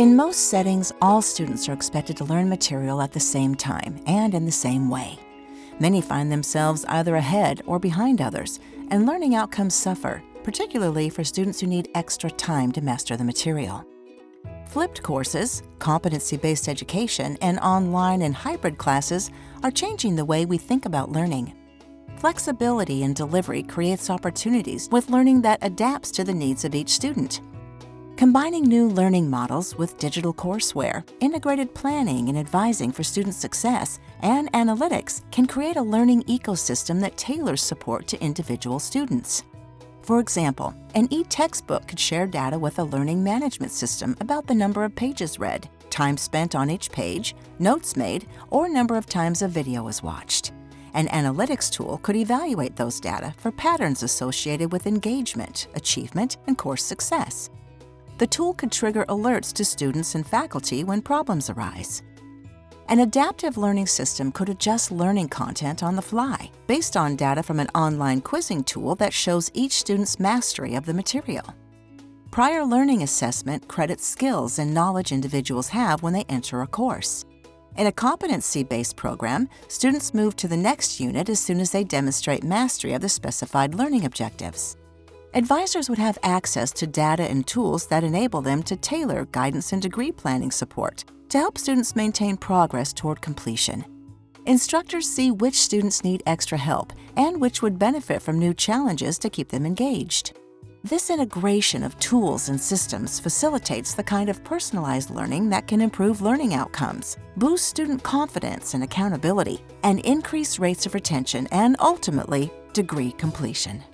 In most settings, all students are expected to learn material at the same time and in the same way. Many find themselves either ahead or behind others, and learning outcomes suffer, particularly for students who need extra time to master the material. Flipped courses, competency-based education, and online and hybrid classes are changing the way we think about learning. Flexibility in delivery creates opportunities with learning that adapts to the needs of each student. Combining new learning models with digital courseware, integrated planning and advising for student success, and analytics can create a learning ecosystem that tailors support to individual students. For example, an e-textbook could share data with a learning management system about the number of pages read, time spent on each page, notes made, or number of times a video is watched. An analytics tool could evaluate those data for patterns associated with engagement, achievement, and course success the tool could trigger alerts to students and faculty when problems arise. An adaptive learning system could adjust learning content on the fly based on data from an online quizzing tool that shows each student's mastery of the material. Prior learning assessment credits skills and knowledge individuals have when they enter a course. In a competency-based program, students move to the next unit as soon as they demonstrate mastery of the specified learning objectives. Advisors would have access to data and tools that enable them to tailor guidance and degree planning support to help students maintain progress toward completion. Instructors see which students need extra help and which would benefit from new challenges to keep them engaged. This integration of tools and systems facilitates the kind of personalized learning that can improve learning outcomes, boost student confidence and accountability, and increase rates of retention and, ultimately, degree completion.